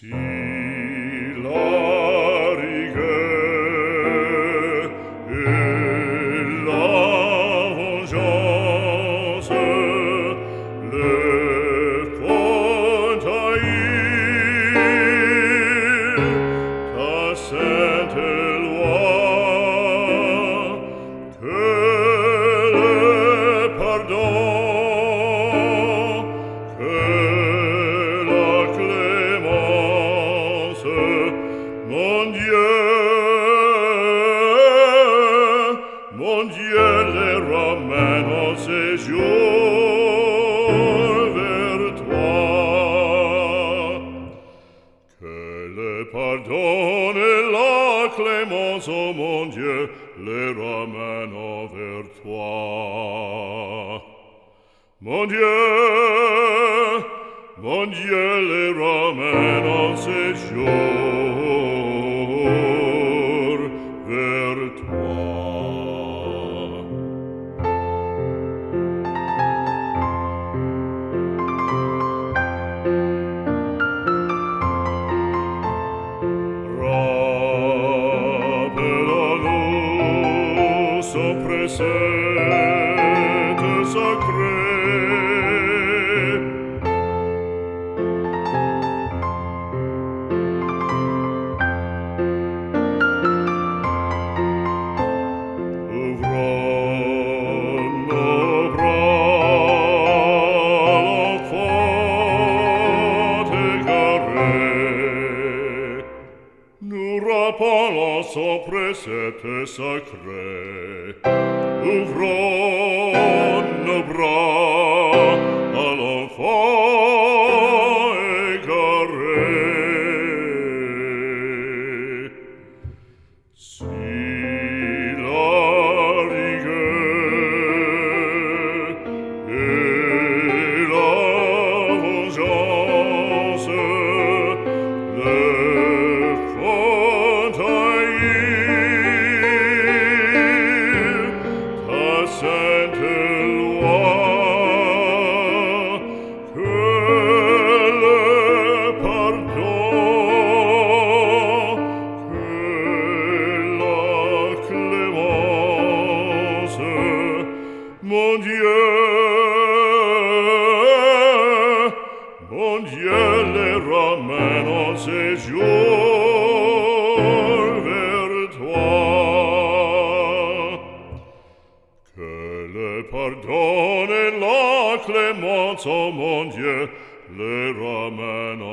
see. mon Dieu les ramène dans ces jours vers. Que le pardon et la clémence, oh mon Dieu, les ramène vers toi. Mon Dieu, mon Dieu les ramène en. sopra sete sacre solo sopra sete sacre, uvron mon Dieu le ramène en séjour vers toi. Que le pardon et la clémence, oh mon Dieu, le ramène